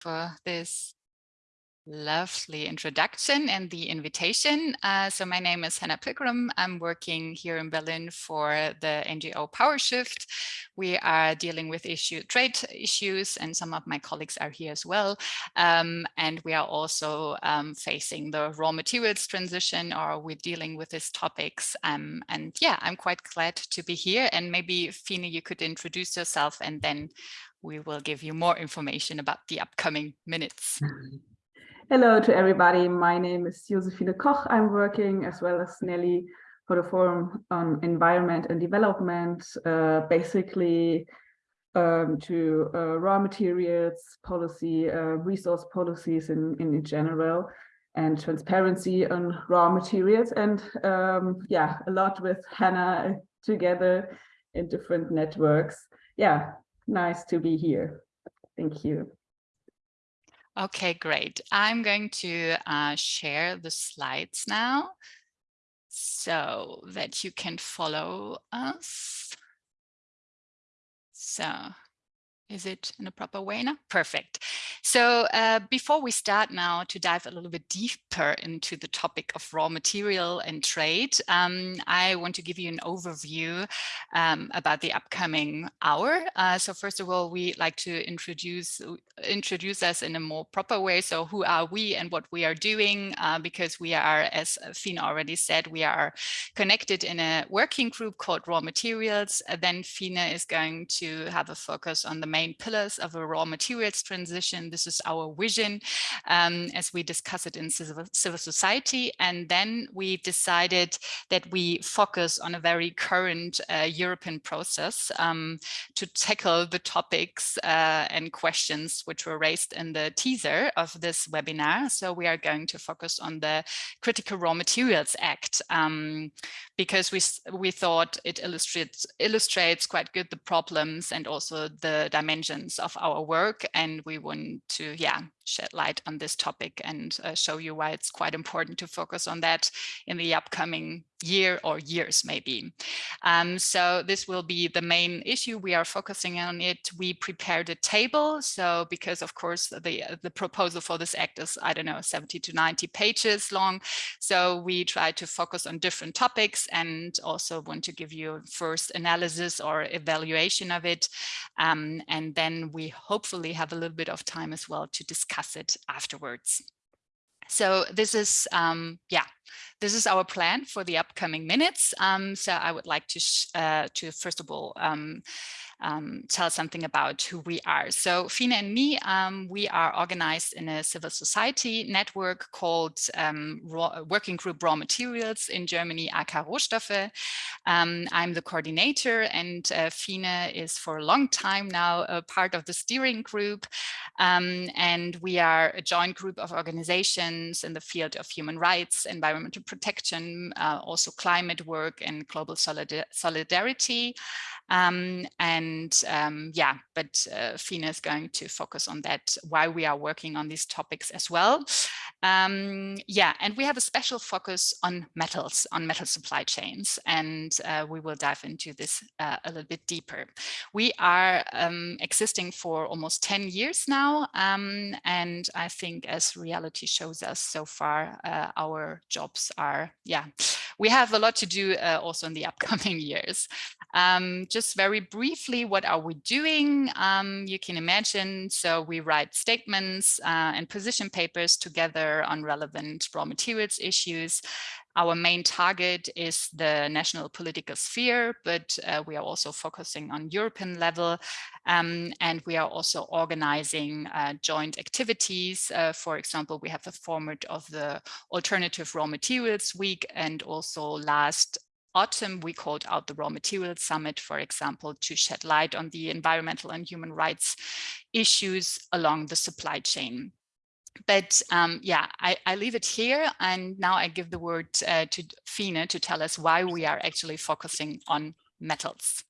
for this lovely introduction and the invitation. Uh, so my name is Hannah Pilgrim. I'm working here in Berlin for the NGO PowerShift. We are dealing with issue trade issues and some of my colleagues are here as well. Um, and we are also um, facing the raw materials transition or we're dealing with these topics. Um, and yeah, I'm quite glad to be here and maybe Fina, you could introduce yourself and then we will give you more information about the upcoming minutes. Hello to everybody. My name is Josephine Koch. I'm working as well as Nelly for the Forum on Environment and Development, uh, basically um, to uh, raw materials policy, uh, resource policies in, in general, and transparency on raw materials. And um, yeah, a lot with Hannah together in different networks. Yeah, nice to be here. Thank you. Okay, great. I'm going to uh, share the slides now so that you can follow us. So is it in a proper way now? Perfect. So uh, before we start now to dive a little bit deeper into the topic of raw material and trade, um, I want to give you an overview um, about the upcoming hour. Uh, so first of all, we like to introduce introduce us in a more proper way. So who are we and what we are doing? Uh, because we are, as Fina already said, we are connected in a working group called Raw Materials. then Fina is going to have a focus on the main pillars of a raw materials transition. This is our vision um, as we discuss it in civil, society. And then we decided that we focus on a very current uh, European process um, to tackle the topics uh, and questions which were raised in the teaser of this webinar. So we are going to focus on the Critical Raw Materials Act um, because we, we thought it illustrates, illustrates quite good the problems and also the dimensions of our work. And we want to, yeah, shed light on this topic and uh, show you why it's quite important to focus on that in the upcoming year or years maybe. Um, so this will be the main issue. We are focusing on it. We prepared a table. So because of course the, the proposal for this act is, I don't know, 70 to 90 pages long. So we try to focus on different topics and also want to give you first analysis or evaluation of it. Um, and then we hopefully have a little bit of time as well to discuss it afterwards. So this is, um, yeah, this is our plan for the upcoming minutes. Um, so I would like to, uh, to first of all, um, um, tell something about who we are. So Fina and me, um, we are organized in a civil society network called um, Working Group Raw Materials in Germany, AK Rohstoffe. Um, I'm the coordinator and uh, Fina is for a long time now a part of the steering group. And we are a joint group of organizations in the field of human rights, environmental protection, uh, also climate work and global solidarity. Um, and um, yeah, but uh, Fina is going to focus on that, why we are working on these topics as well. Um, yeah, and we have a special focus on metals, on metal supply chains, and uh, we will dive into this uh, a little bit deeper. We are um, existing for almost 10 years now, um, and I think as reality shows us so far, uh, our jobs are, yeah, we have a lot to do uh, also in the upcoming years. Just very briefly, what are we doing? Um, you can imagine, so we write statements uh, and position papers together on relevant raw materials issues. Our main target is the national political sphere, but uh, we are also focusing on European level. Um, and we are also organizing uh, joint activities. Uh, for example, we have the format of the Alternative Raw Materials Week and also last autumn, we called out the Raw Materials Summit, for example, to shed light on the environmental and human rights issues along the supply chain. But um, yeah, I, I, leave it here and now I give the word uh, to Fina to tell us why we are actually focusing on metals.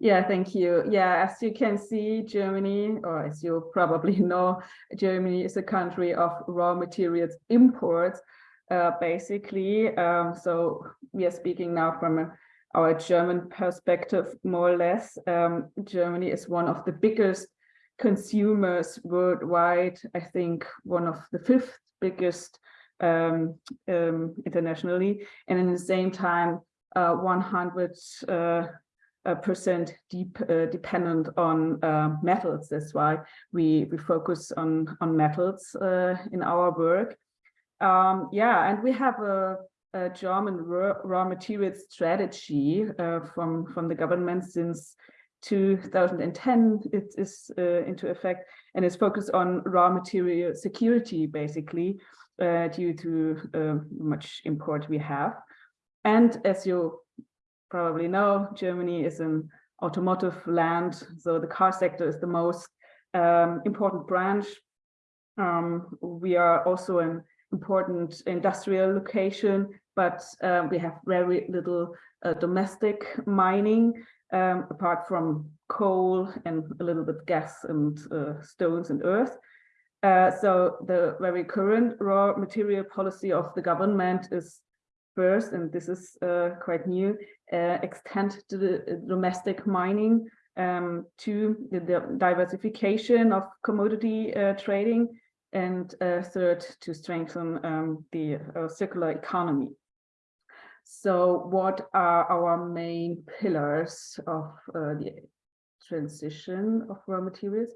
Yeah, thank you. Yeah, as you can see, Germany, or as you probably know, Germany is a country of raw materials imports, uh, basically. Um, so we are speaking now from a, our German perspective, more or less. Um, Germany is one of the biggest consumers worldwide, I think one of the fifth biggest um, um, internationally, and in the same time, uh, 100 uh, percent deep uh, dependent on uh, metals. That's why we we focus on on metals uh, in our work. Um, yeah, and we have a, a German raw, materials strategy uh, from from the government since 2010 it is uh, into effect and is focused on raw material security basically uh, due to uh, much import we have. And as you probably know Germany is an automotive land so the car sector is the most um, important branch. Um, we are also an important industrial location but um, we have very little uh, domestic mining um, apart from coal and a little bit gas and uh, stones and earth. Uh, so the very current raw material policy of the government is first, and this is uh, quite new, uh, extend to the domestic mining um, to the, the, diversification of commodity uh, trading, and uh, third, to strengthen um, the circular economy. So what are our main pillars of uh, the transition of raw materials?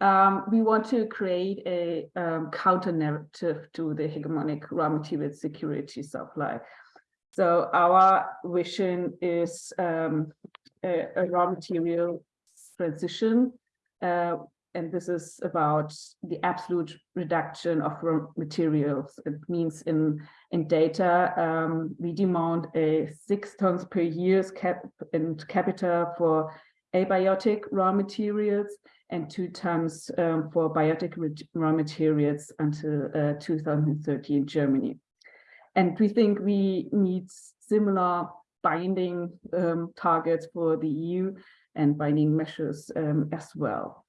Um, we want to create a um, counter narrative to the hegemonic raw material security supply. So our vision is um, a, a, raw material transition uh, and this is about the absolute reduction of raw materials. It means in, in data, um, we demand a six tons per year cap and capita for abiotic raw materials and two tons um, for biotic raw materials until uh, 2030 in Germany. And we think we need similar binding um, targets for the EU and binding measures um, as well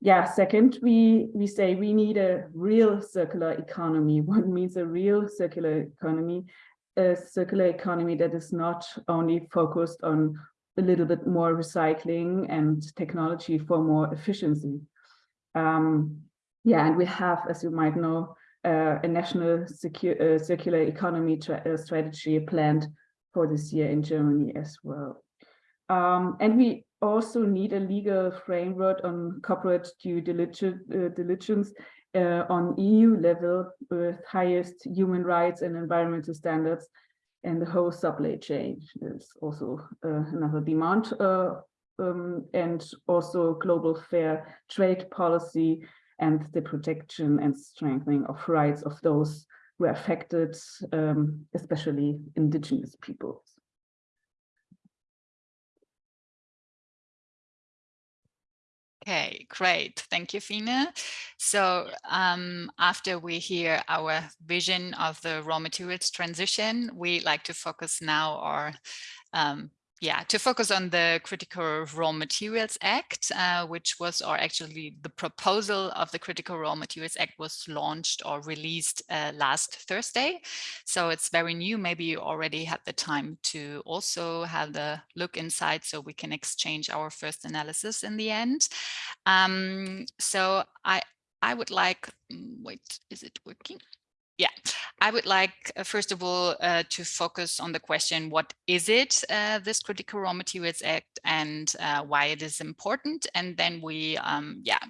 yeah, second, we, we say we need a real circular economy. What means a real circular economy? A circular economy that is not only focused on a little bit more recycling and technology for more efficiency. Um, yeah, and we have, as you might know, uh, a national uh, circular economy uh, strategy planned for this year in Germany as well. Um, and we also need a legal framework on corporate due uh, diligence uh, on EU level with highest human rights and environmental standards and the whole supply chain is also uh, another demand uh, um, and also global fair trade policy and the protection and strengthening of rights of those who are affected, um, especially indigenous peoples. Okay, great. Thank you, Fina. So um, after we hear our vision of the raw materials transition, we like to focus now our um, yeah, to focus on the Critical Raw Materials Act, uh, which was, or actually the proposal of the Critical Raw Materials Act was launched or released uh, last Thursday. So it's very new. Maybe you already had the time to also have the look inside so we can exchange our first analysis in the end. Um, so I, I would like, mm, wait, is it working? Yeah, I would like, uh, first of all, uh, to focus on the question, what is it, uh, this Critical Raw Materials Act, and uh, why it is important? And then we, um, yeah,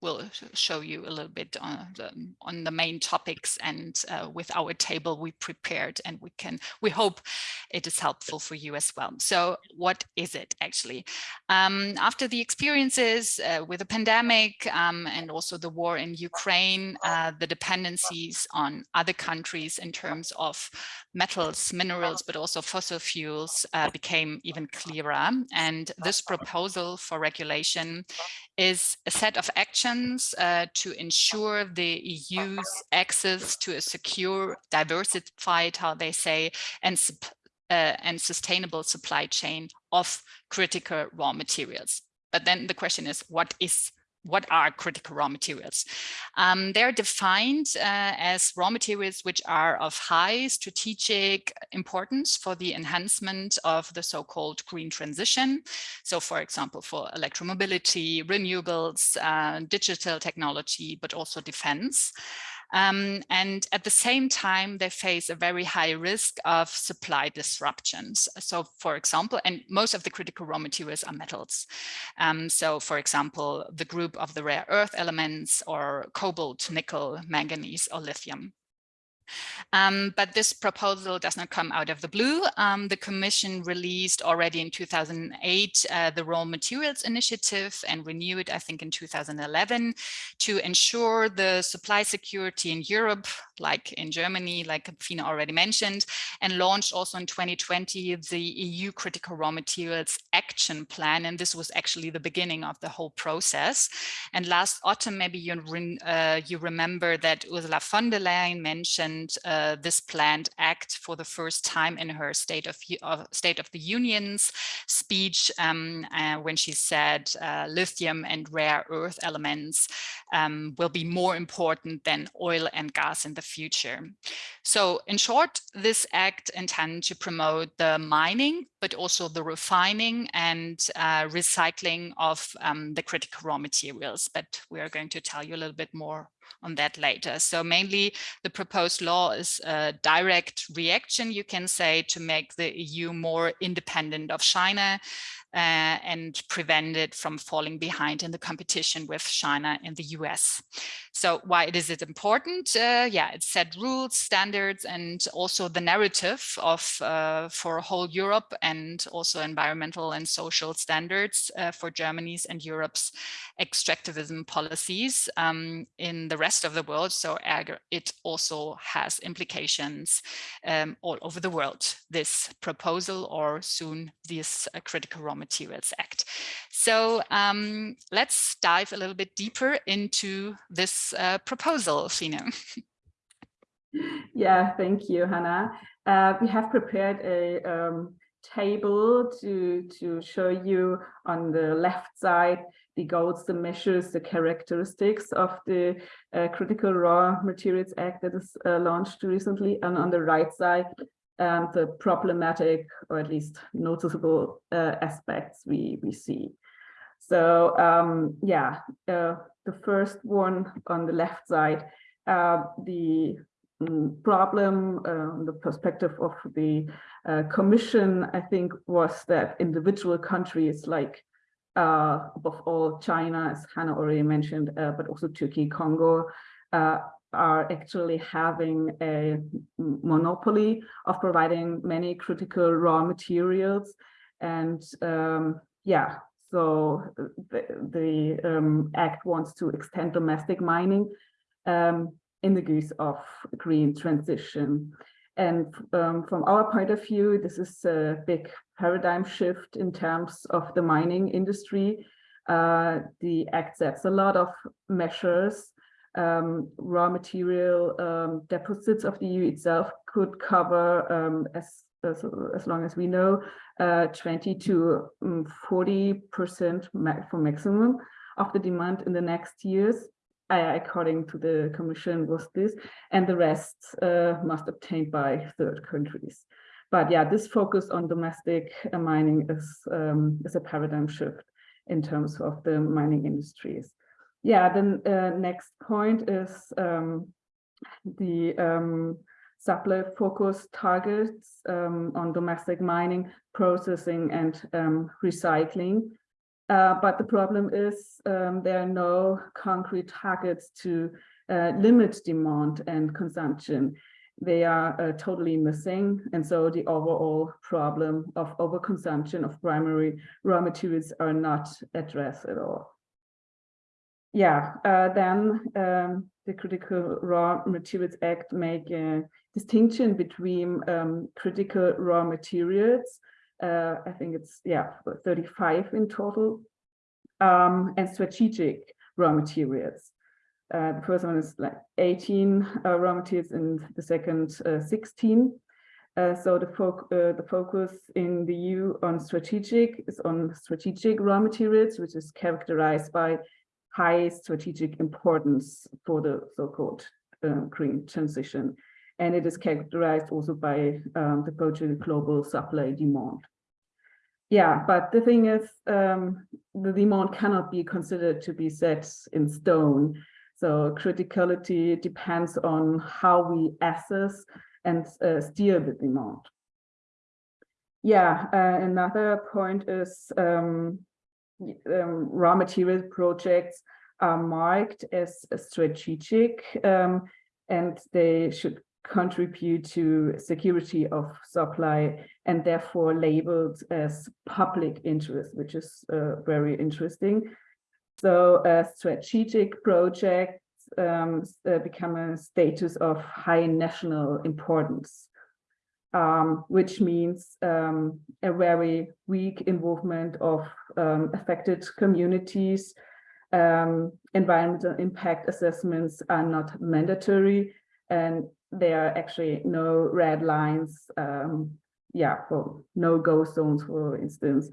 will show you a little bit on the, on the main topics and uh, with our table we prepared and we can we hope it is helpful for you as well. So what is it actually? Um, after the experiences uh, with the pandemic um, and also the war in Ukraine uh, the dependencies on other countries in terms of metals minerals but also fossil fuels uh, became even clearer. And this proposal for regulation is a set of actions uh, to ensure the EU's access to a secure, diversified, how they say, and, uh, and sustainable supply chain of critical raw materials. But then the question is, what is what are critical raw materials? Um, they're defined uh, as raw materials which are of high strategic importance for the enhancement of the so-called green transition. So for example, for electromobility, renewables, uh, digital technology, but also defense. Um, and at the same time, they face a very high risk of supply disruptions. So for example, and most of the critical raw materials are metals. Um, so for example, the group of the rare earth elements or cobalt, nickel, manganese or lithium. Um, but this proposal does not come out of the blue. Um, the Commission released already in 2008 uh, the Raw Materials Initiative and renewed, it, I think, in 2011 to ensure the supply security in Europe, like in Germany, like Fina already mentioned, and launched also in 2020 the EU Critical Raw Materials Action Plan. And this was actually the beginning of the whole process. And last autumn, maybe you, uh, you remember that Ursula von der Leyen mentioned uh, this planned act for the first time in her State of, uh, State of the Union's speech um, uh, when she said uh, lithium and rare earth elements um, will be more important than oil and gas in the future. So in short, this act intends to promote the mining, but also the refining and uh, recycling of um, the critical raw materials. But we are going to tell you a little bit more on that later. So mainly the proposed law is a direct reaction, you can say, to make the EU more independent of China uh, and prevent it from falling behind in the competition with China and the US. So why is it important? Uh, yeah, it set rules, standards, and also the narrative of uh, for whole Europe and also environmental and social standards uh, for Germany's and Europe's extractivism policies um, in the rest of the world. So it also has implications um, all over the world, this proposal or soon this uh, critical raw Materials Act. So um, let's dive a little bit deeper into this uh, proposal, Fina. yeah, thank you, Hannah. Uh, we have prepared a um, table to, to show you on the left side the goals, the measures, the characteristics of the uh, Critical Raw Materials Act that is uh, launched recently. And on the right side, and the problematic or at least noticeable uh, aspects we, we see. So um, yeah, uh, the first one on the left side, uh, the um, problem, uh, the perspective of the uh, commission, I think, was that individual countries like uh, above all China, as Hannah already mentioned, but also Turkey, Congo, are actually having a monopoly of providing many critical raw materials. And um, yeah, so the, the um, Act wants to extend domestic mining um, in the guise of green transition. And um, from our point of view, this is a big paradigm shift in terms of the mining industry. Uh, the Act sets a lot of measures um, raw material um, deposits of the EU itself could cover, um, as, as, as long as we know, uh, 20 to 40% um, for maximum of the demand in the next years. According to the Commission was this, and the rest uh, must obtained by third countries. But yeah, this focus on domestic uh, mining is, um, is a paradigm shift in terms of the mining industries. Yeah, the uh, next point is um, the um, supply focus targets um, on domestic mining, processing and um, recycling. Uh, but the problem is um, there are no concrete targets to uh, limit demand and consumption. They are uh, totally missing. And so the overall problem of overconsumption of primary raw materials are not addressed at all yeah, uh, then um, the Critical Raw Materials Act make a distinction between um, critical raw materials. Uh, I think it's, yeah, 35 in total, um, and strategic raw materials. Uh, the first one is like 18 uh, raw materials and the second uh, 16. Uh, so the, fo the focus in the EU on strategic is on strategic raw materials, which is characterized by high strategic importance for the so-called uh, green transition. And it is characterized also by um, the project global supply demand. Yeah, but the thing is, um, the demand cannot be considered to be set in stone. So criticality depends on how we assess and uh, steer the demand. Yeah, uh, another point is um, um, raw material projects are marked as strategic um, and they should contribute to security of supply and therefore labeled as public interest, which is uh, very interesting. So uh, strategic projects um, uh, become a status of high national importance, um, which means um, a very weak involvement of um, affected communities. Um, environmental impact assessments are not mandatory and there are actually no red lines, um, yeah, for no go zones, for instance,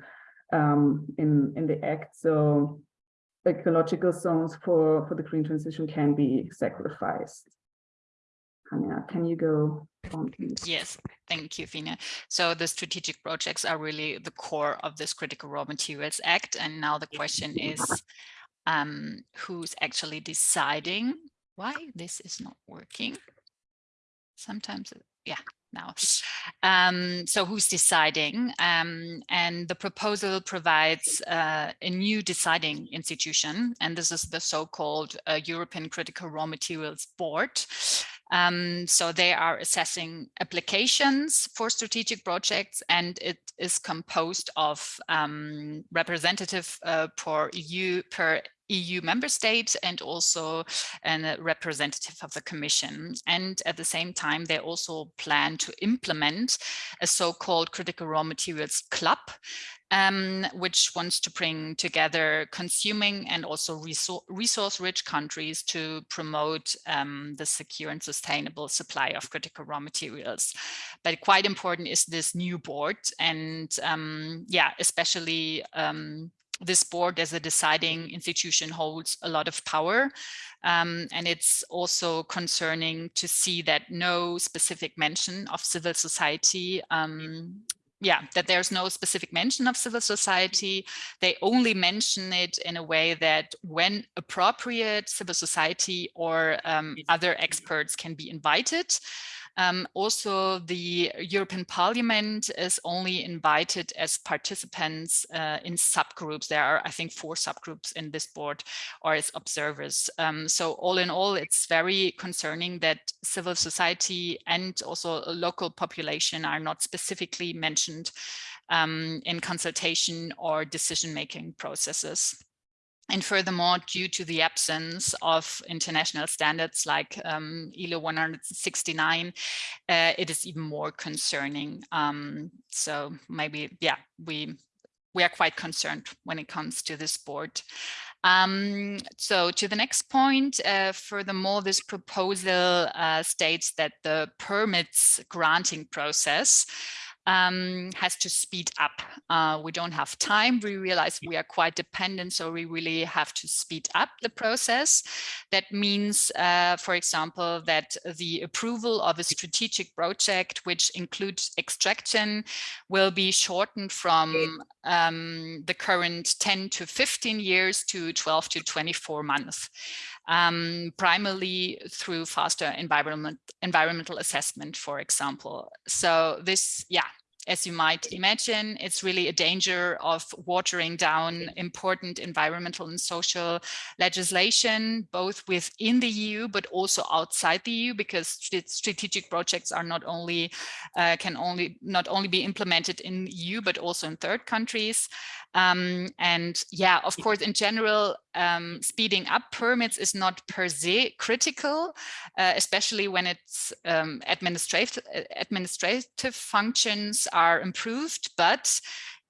in, in the act. So ecological zones for, for the green transition can be sacrificed. Hannah, can you go? Yes, thank you, Fina. So the strategic projects are really the core of this Critical Raw Materials Act. And now the question is, um, who's actually deciding why this is not working? Sometimes, yeah, now. Um, so who's deciding? Um, and the proposal provides uh, a new deciding institution, and this is the so-called uh, European Critical Raw Materials Board. Um, so they are assessing applications for strategic projects and it is composed of um, representative uh, per EU per EU member state and also a representative of the Commission. And at the same time, they also plan to implement a so-called critical raw materials club, um, which wants to bring together consuming and also resource-rich countries to promote um, the secure and sustainable supply of critical raw materials. But quite important is this new board and um, yeah, especially um, this board as a deciding institution holds a lot of power. Um, and it's also concerning to see that no specific mention of civil society um, yeah, that there's no specific mention of civil society. They only mention it in a way that when appropriate, civil society or um, other experts can be invited. Um, also, the European Parliament is only invited as participants uh, in subgroups. There are, I think, four subgroups in this board or as observers. Um, so all in all, it's very concerning that civil society and also local population are not specifically mentioned um, in consultation or decision-making processes. And furthermore, due to the absence of international standards like um, ILO 169, uh, it is even more concerning. Um, so maybe, yeah, we we are quite concerned when it comes to this board. Um, so to the next point, uh, furthermore, this proposal uh, states that the permits granting process um, has to speed up. Uh, we don't have time. We realize we are quite dependent, so we really have to speed up the process. That means, uh, for example, that the approval of a strategic project, which includes extraction, will be shortened from um, the current 10 to 15 years to 12 to 24 months. Um, primarily through faster environment, environmental assessment, for example. So this, yeah, as you might imagine, it's really a danger of watering down important environmental and social legislation, both within the EU, but also outside the EU, because strategic projects are not only, uh, can only, not only be implemented in EU, but also in third countries. Um, and yeah, of course, in general, um, speeding up permits is not per se critical, uh, especially when it's um, administrative, administrative functions are improved, but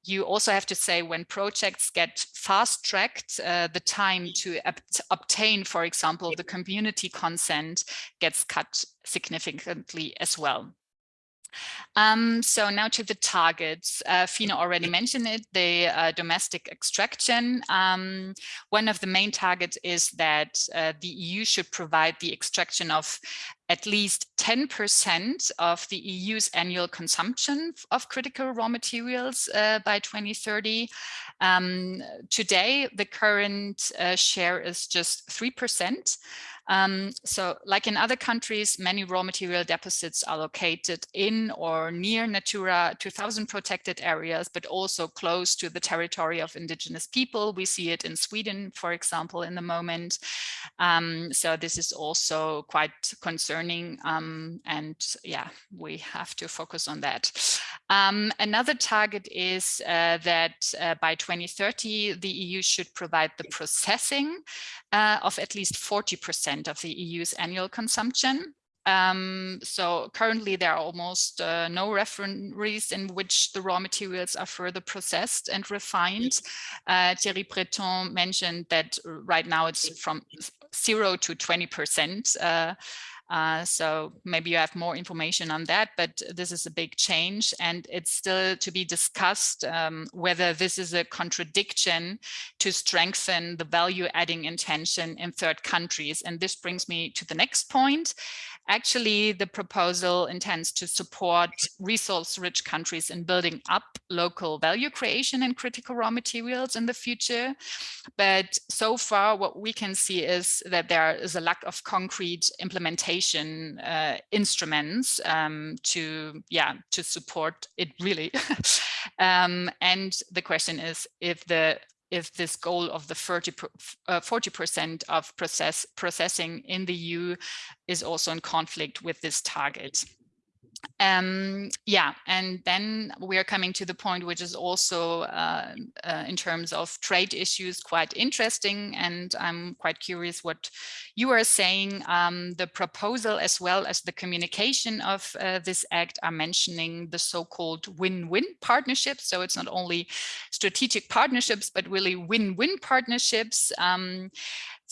you also have to say when projects get fast tracked, uh, the time to obtain, for example, the community consent gets cut significantly as well. Um, so now to the targets. Uh, Fina already mentioned it, the uh, domestic extraction. Um, one of the main targets is that uh, the EU should provide the extraction of at least 10% of the EU's annual consumption of critical raw materials uh, by 2030. Um, today, the current uh, share is just 3%. Um, so like in other countries, many raw material deposits are located in or near Natura 2000 protected areas, but also close to the territory of indigenous people. We see it in Sweden, for example, in the moment. Um, so this is also quite concerning. Um, and yeah, we have to focus on that. Um, another target is uh, that uh, by 2030, the EU should provide the processing uh, of at least 40% of the EU's annual consumption. Um, so currently there are almost uh, no refineries in which the raw materials are further processed and refined. Uh, Thierry Breton mentioned that right now it's from zero to 20%. Uh, uh, so maybe you have more information on that, but this is a big change and it's still to be discussed um, whether this is a contradiction to strengthen the value adding intention in third countries. And this brings me to the next point. Actually, the proposal intends to support resource-rich countries in building up local value creation in critical raw materials in the future. But so far, what we can see is that there is a lack of concrete implementation uh, instruments um, to, yeah, to support it really. um, and the question is if the if this goal of the 40% uh, of process processing in the EU is also in conflict with this target. Um, yeah, and then we are coming to the point which is also uh, uh, in terms of trade issues quite interesting and I'm quite curious what you are saying. Um, the proposal as well as the communication of uh, this act are mentioning the so-called win-win partnerships. So it's not only strategic partnerships, but really win-win partnerships. Um,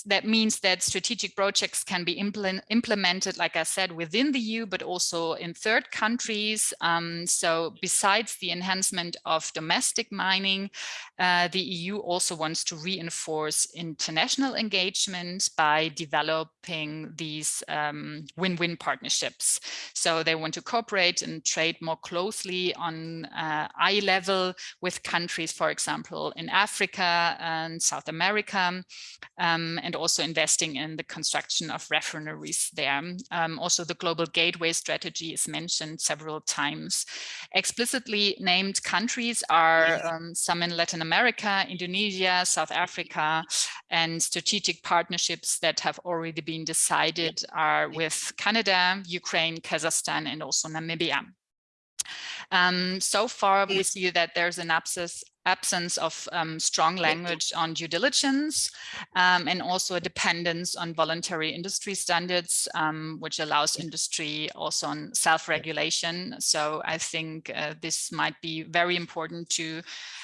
that means that strategic projects can be implement, implemented, like I said, within the EU, but also in third countries. Um, so besides the enhancement of domestic mining, uh, the EU also wants to reinforce international engagement by developing these um, win-win um, partnerships. So they want to cooperate and trade more closely on uh, eye level with countries, for example, in Africa and South America. Um, and also investing in the construction of refineries there. Um, also, the global gateway strategy is mentioned several times. Explicitly named countries are um, some in Latin America, Indonesia, South Africa, and strategic partnerships that have already been decided are with Canada, Ukraine, Kazakhstan, and also Namibia. Um, so far, we see that there's an abscess, absence of um, strong language on due diligence um, and also a dependence on voluntary industry standards, um, which allows industry also on self-regulation. So I think uh, this might be very important to,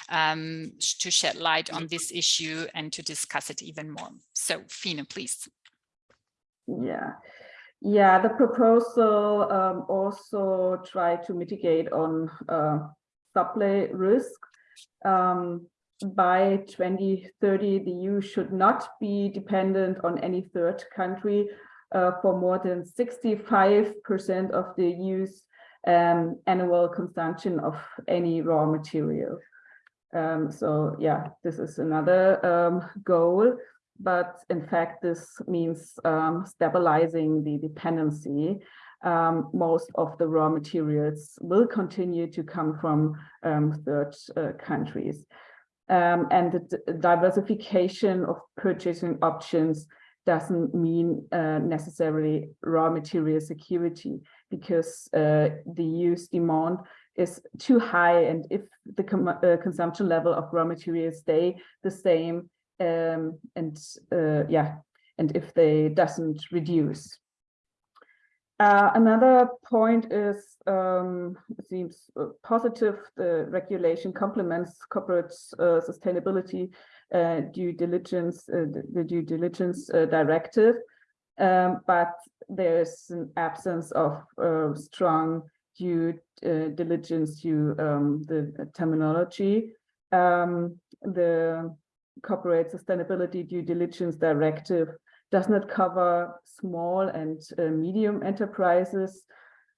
um, to shed light on this issue and to discuss it even more. So Fina, please. Yeah. Yeah, the proposal um, also try to mitigate on uh, supply risk um, by 2030, the EU should not be dependent on any third country uh, for more than 65% of the EU's um, annual consumption of any raw material. Um, so yeah, this is another um, goal, but in fact, this means um, stabilizing the dependency um, most of the raw materials will continue to come from um, third uh, countries. Um, and the diversification of purchasing options doesn't mean uh, necessarily raw material security because uh, the use demand is too high and if the uh, consumption level of raw materials stay the same um, and uh, yeah and if they doesn't reduce uh, another point is, um, it seems uh, positive, the regulation complements corporate uh, sustainability uh, due diligence, uh, the, due diligence directive, um, but there's an absence of strong due diligence to um, the terminology. Um, the corporate sustainability due diligence directive does not cover small and uh, medium enterprises.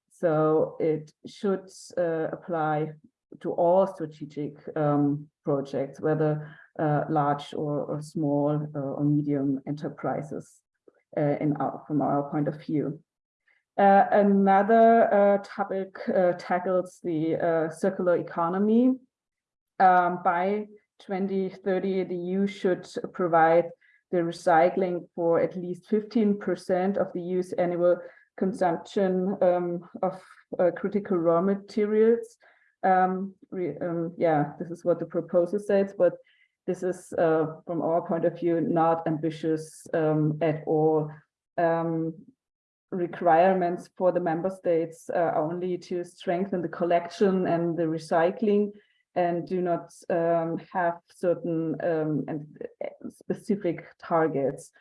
So it should uh, apply to all strategic um, projects, whether uh, large or, or small uh, or medium enterprises uh, in our, from our point of view. Uh, another topic tackles the circular economy. Um, by 2030, the EU should provide the recycling for at least 15% of the EU's annual consumption um, of uh, critical raw materials. Um, re, um, yeah, this is what the proposal says, but this is, uh, from our point of view, not ambitious um, at all. Um, requirements for the member states are only to strengthen the collection and the recycling and do not um, have certain um, and uh, specific targets,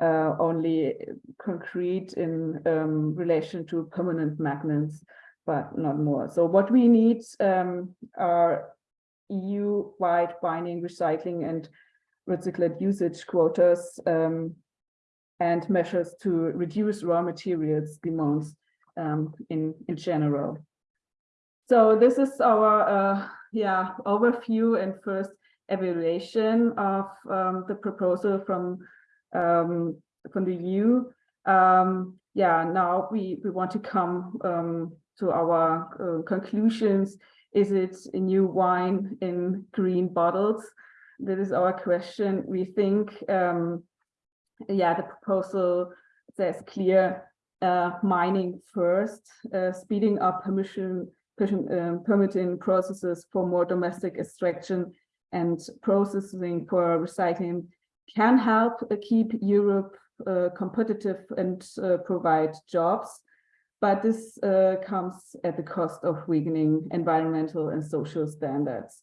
uh, only concrete in um, relation to permanent magnets, but not more. So what we need um, are EU-wide binding recycling and recycled usage quotas um, and measures to reduce raw materials demands um, in, in general. So this is our uh, yeah overview and first evaluation of um, the proposal from um, from the EU. Um, yeah, now we we want to come um, to our uh, conclusions. Is it a new wine in green bottles? That is our question. We think, um, yeah, the proposal says clear uh, mining first, uh, speeding up permission permitting processes for more domestic extraction and processing for recycling can help uh, keep Europe uh, competitive and uh, provide jobs. But this uh, comes at the cost of weakening environmental and social standards.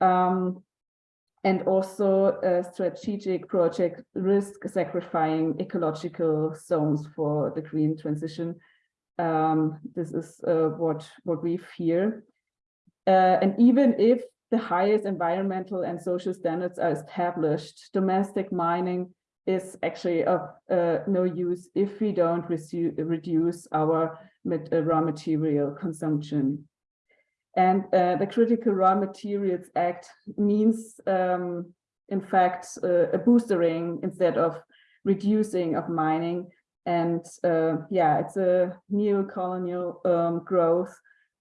Um, and also a strategic project risk sacrificing ecological zones for the green transition um, this is uh, what, what we fear. Uh, and even if the highest environmental and social standards are established, domestic mining is actually of uh, no use if we don't reduce our uh, raw material consumption. And uh, the Critical Raw Materials Act means, um, in fact, uh, a boostering instead of reducing of mining and uh, yeah, it's a neo-colonial um, growth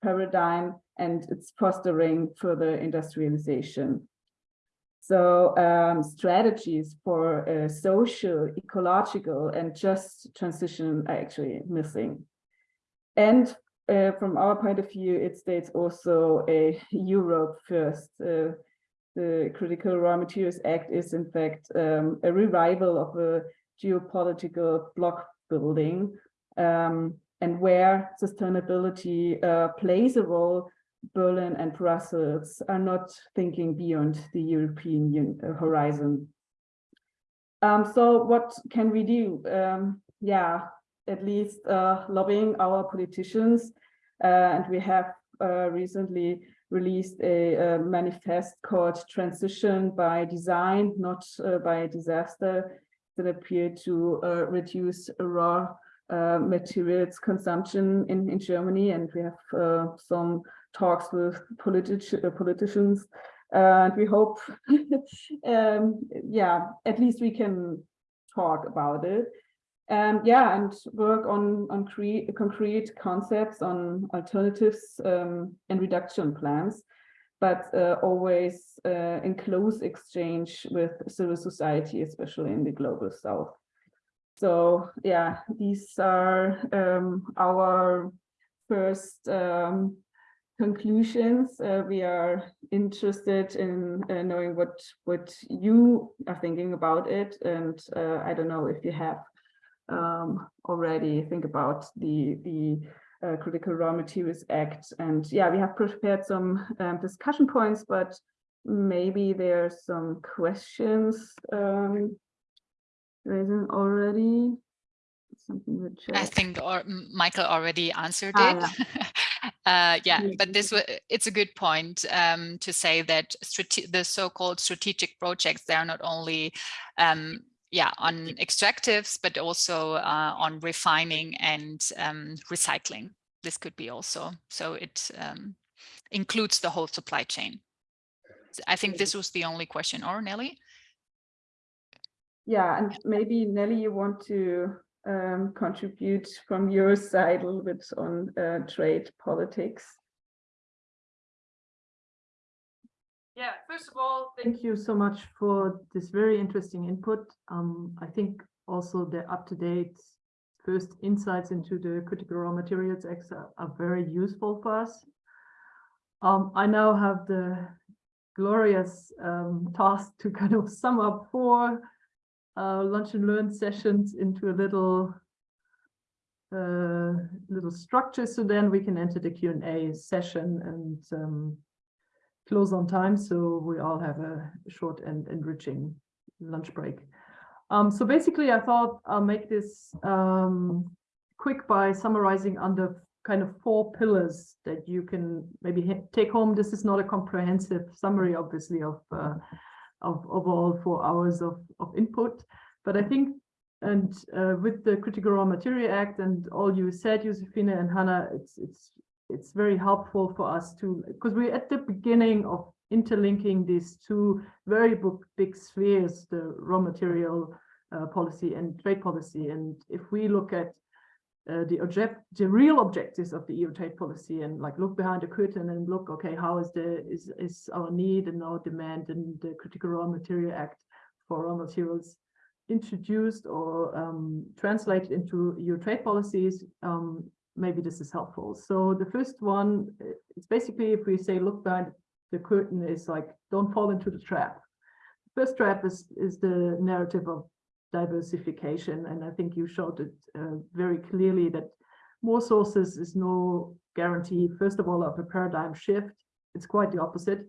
paradigm and it's fostering further industrialization. So um, strategies for a social, ecological, and just transition are actually missing. And uh, from our point of view, it states also a Europe first. Uh, the Critical Raw Materials Act is in fact um, a revival of a geopolitical bloc building um, and where sustainability uh, plays a role, Berlin and Brussels are not thinking beyond the European uh, horizon. Um, so what can we do? Um, yeah, at least uh, lobbying our politicians. Uh, and we have uh, recently released a, a, manifest called Transition by Design, not by Disaster, that appear to uh, reduce raw uh, materials consumption in, in Germany. And we have uh, some talks with politi politicians. and we hope, um, yeah, at least we can talk about it. Um, yeah, and work on, on concrete concepts on alternatives um, and reduction plans but uh, always uh, in close exchange with civil society, especially in the global south. So yeah, these are um, our first um, conclusions. Uh, we are interested in uh, knowing what what you are thinking about it, and uh, I don't know if you have um, already think about the the uh, Critical Raw Materials Act. And yeah, we have prepared some um, discussion points, but maybe there's some questions um, raising already. Something I think or Michael already answered ah, it. Yeah. Uh, yeah, but this it's a good point um, to say that the so-called strategic projects they are not only um, yeah on extractives but also uh, on refining and um, recycling. This could be also so it um, includes the whole supply chain. I think this was the only question, or Nelly? Yeah, and maybe Nelly, you want to um, contribute from your side a little bit on uh, trade politics? Yeah, first of all, thank you so much for this very interesting input. Um, I think also the up-to-date first insights into the Critical Raw Materials Act are, are very useful for us. Um, I now have the glorious um, task to kind of sum up four uh, lunch and learn sessions into a little uh, little structure so then we can enter the Q&A session and um, close on time so we all have a short and enriching lunch break. Um, so basically I thought I'll make this um, quick by summarizing under kind of four pillars that you can maybe take home. This is not a comprehensive summary, obviously, of uh, of, all four hours of, of input. But I think, and uh, with the Critical Raw Material Act and all you said, Josefina and Hannah, it's it's it's very helpful for us to, because we're at the beginning of interlinking these two very big spheres, the raw material uh, policy and trade policy. And if we look at uh, the object, the real objectives of the EU trade policy and like look behind the curtain and look, okay, how is the is is our need and our demand and the Critical Raw Material Act for raw materials introduced or um, translated into EU trade policies? Um, maybe this is helpful. So the first one, it's basically if we say look behind the curtain is like don't fall into the trap. First trap is is the narrative of diversification. And I think you showed it uh, very clearly that more sources is no guarantee, first of all, of a paradigm shift. It's quite the opposite.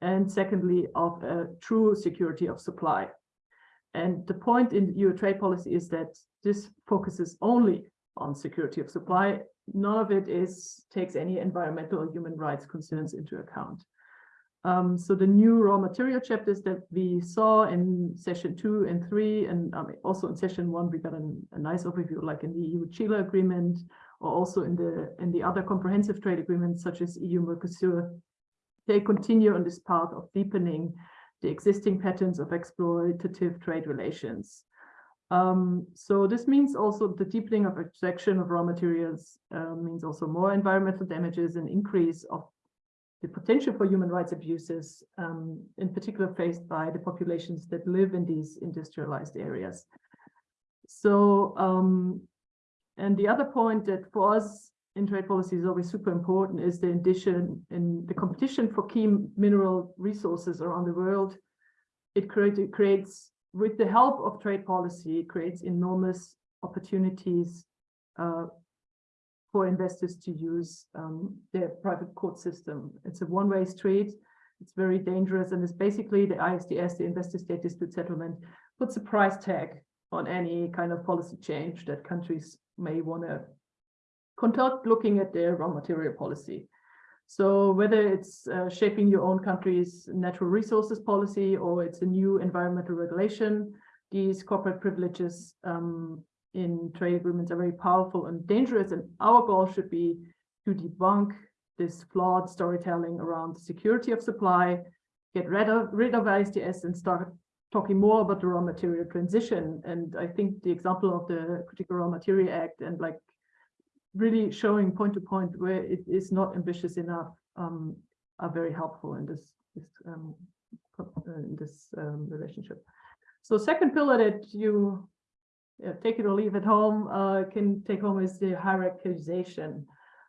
And secondly, of a true security of supply. And the point in EU trade policy is that this focuses only on security of supply. None of it is takes any environmental or human rights concerns into account. Um, so the new raw material chapters that we saw in session two and three, and um, also in session one, we got an, a nice overview, like in the EU-Chile agreement, or also in the in the other comprehensive trade agreements, such as EU-Mercosur. They continue on this path of deepening the existing patterns of exploitative trade relations. Um, so this means also the deepening of extraction of raw materials uh, means also more environmental damages and increase of the potential for human rights abuses, um, in particular faced by the populations that live in these industrialized areas. So, um, and the other point that for us in trade policy is always super important is the addition in the competition for key mineral resources around the world. It, create, it creates, with the help of trade policy, creates enormous opportunities uh, for investors to use um, their private court system. It's a one-way street. It's very dangerous. And it's basically the ISDS, the investor state dispute settlement, puts a price tag on any kind of policy change that countries may want to conduct looking at their raw material policy. So whether it's uh, shaping your own country's natural resources policy or it's a new environmental regulation, these corporate privileges um, in trade agreements are very powerful and dangerous. And our goal should be to debunk this flawed storytelling around the security of supply, get rid of, rid of ISDS and start talking more about the raw material transition. And I think the example of the Critical Raw Material Act and like really showing point to point where it is not ambitious enough um, are very helpful in this, this um, in this um, relationship. So second pillar that you yeah, take it or leave it home uh, can take home is the hierarchization.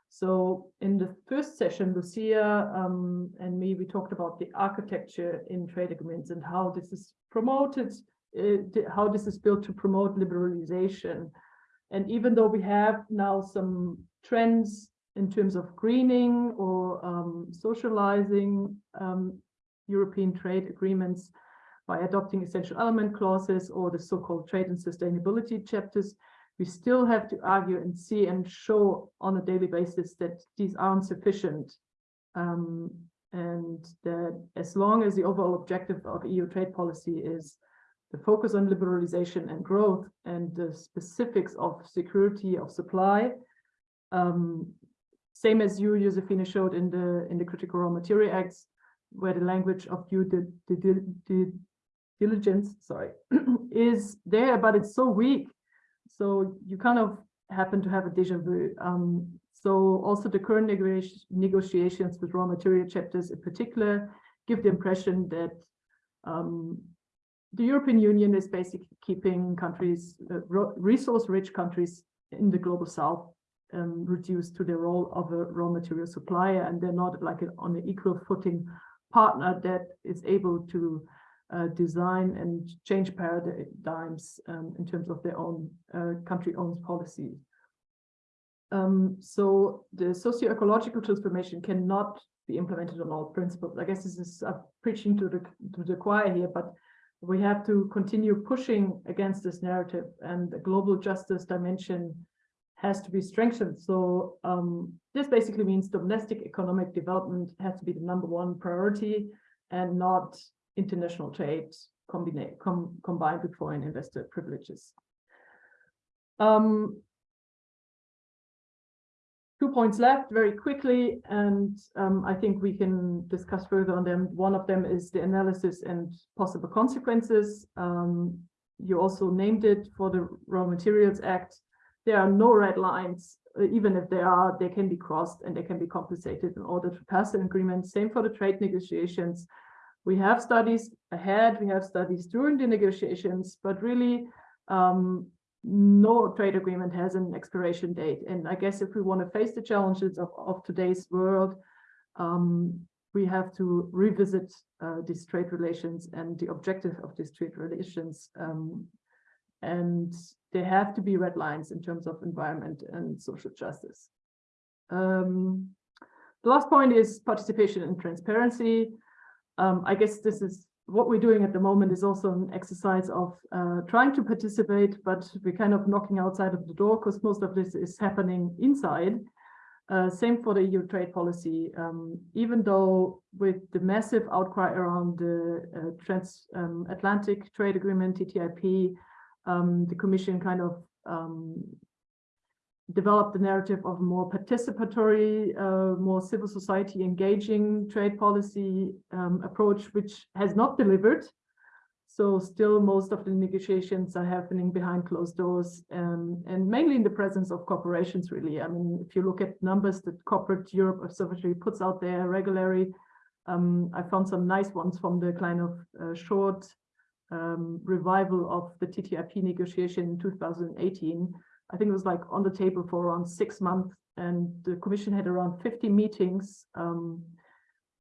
So in the first session, Lucia um, and me, we talked about the architecture in trade agreements and how this is promoted, uh, how this is built to promote liberalization. And even though we have now some trends in terms of greening or um, socializing um, European trade agreements, by adopting essential element clauses or the so-called trade and sustainability chapters, we still have to argue and see and show on a daily basis that these aren't sufficient. Um, and that as long as the overall objective of EU trade policy is the focus on liberalization and growth and the specifics of security of supply, um, same as you, Josefina, showed in the in the Critical Raw Material Acts, where the language of due the, diligence, sorry, is there, but it's so weak. So you kind of happen to have a deja vu. Um, so also the current negotiations with raw material chapters in particular give the impression that um, the European Union is basically keeping countries, uh, resource-rich countries in the global south um, reduced to the role of a raw material supplier, and they're not like on an equal footing partner that is able to uh, design and change paradigms um, in terms of their own uh, country-owned policies. Um, so the socio-ecological transformation cannot be implemented on all principles. I guess this is uh, preaching to the to the choir here, but we have to continue pushing against this narrative and the global justice dimension has to be strengthened. So um, this basically means domestic economic development has to be the number one priority and not international trade com, combined with foreign investor privileges. Um, two points left very quickly, and um, I think we can discuss further on them. One of them is the analysis and possible consequences. Um, you also named it for the Raw Materials Act. There are no red lines, uh, even if there are, they can be crossed and they can be compensated in order to pass an agreement. Same for the trade negotiations. We have studies ahead, we have studies during the negotiations, but really um, no trade agreement has an expiration date. And I guess if we want to face the challenges of, of today's world, um, we have to revisit uh, these trade relations and the objective of these trade relations. Um, and there have to be red lines in terms of environment and social justice. Um, the last point is participation and transparency. Um, I guess this is what we're doing at the moment is also an exercise of uh, trying to participate, but we're kind of knocking outside of the door because most of this is happening inside. Uh, same for the EU trade policy, um, even though with the massive outcry around the uh, transatlantic um, trade agreement, TTIP, um, the Commission kind of um, develop the narrative of more participatory, uh, more civil society engaging trade policy um, approach, which has not delivered. So still most of the negotiations are happening behind closed doors um, and mainly in the presence of corporations, really. I mean, if you look at numbers that Corporate Europe Observatory puts out there regularly, um, I found some nice ones from the kind of uh, short um, revival of the TTIP negotiation in 2018, I think it was like on the table for around six months and the commission had around 50 meetings, um,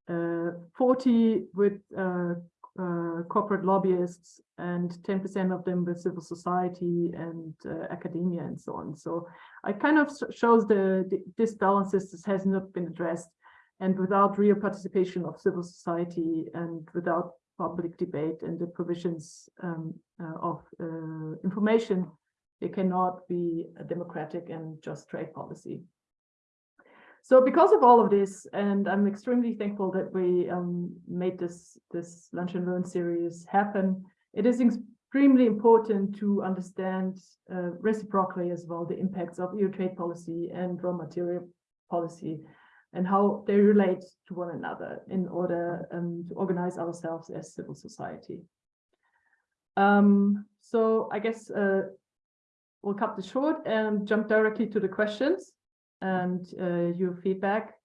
uh, 40 with uh, uh, corporate lobbyists and 10% of them with civil society and uh, academia and so on. So it kind of shows the, the this has not been addressed and without real participation of civil society and without public debate and the provisions um, uh, of uh, information it cannot be a democratic and just trade policy. So because of all of this, and I'm extremely thankful that we um, made this, this Lunch and Learn series happen, it is extremely important to understand uh, reciprocally as well the impacts of EU trade policy and raw material policy and how they relate to one another in order um, to organize ourselves as civil society. Um, so I guess uh, we'll cut this short and jump directly to the questions and uh, your feedback.